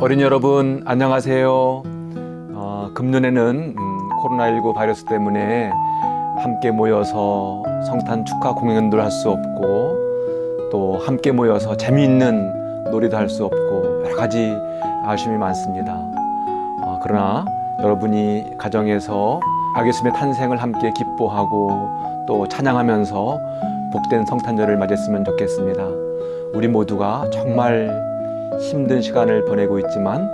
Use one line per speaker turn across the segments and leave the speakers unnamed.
어린이 여러분 안녕하세요. 어, 금년에는 음, 코로나19 바이러스 때문에 함께 모여서 성탄 축하 공연도 할 수 없고 또 함께 모여서 재미있는 놀이도 할 수 없고 여러 가지 아쉬움이 많습니다. 어, 그러나 여러분이 가정에서 악 예수님의 탄생을 함께 기뻐하고 또 찬양하면서 복된 성탄절을 맞이했으면 좋겠습니다. 우리 모두가 정말 힘든 시간을 보내고 있지만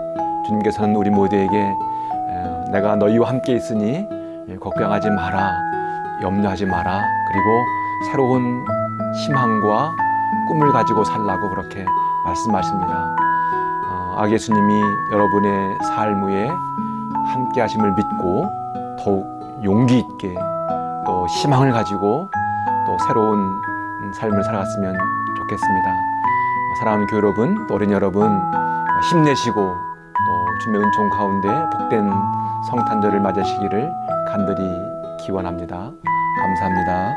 주님께서는 우리 모두에게 에, 내가 너희와 함께 있으니 예, 걱정하지 마라 염려하지 마라 그리고 새로운 희망과 꿈을 가지고 살라고 그렇게 말씀하십니다. 어, 아 예수님이 여러분의 삶 위에 함께 하심을 믿고 더욱 용기 있게 또 희망을 가지고 또 새로운 음, 삶을 살아갔으면 좋겠습니다. 사랑하는 교회 여러분, 또 어린이 여러분 힘내시고 또 주님의 은총 가운데 복된 성탄절을 맞으시기를 간절히 기원합니다. 감사합니다.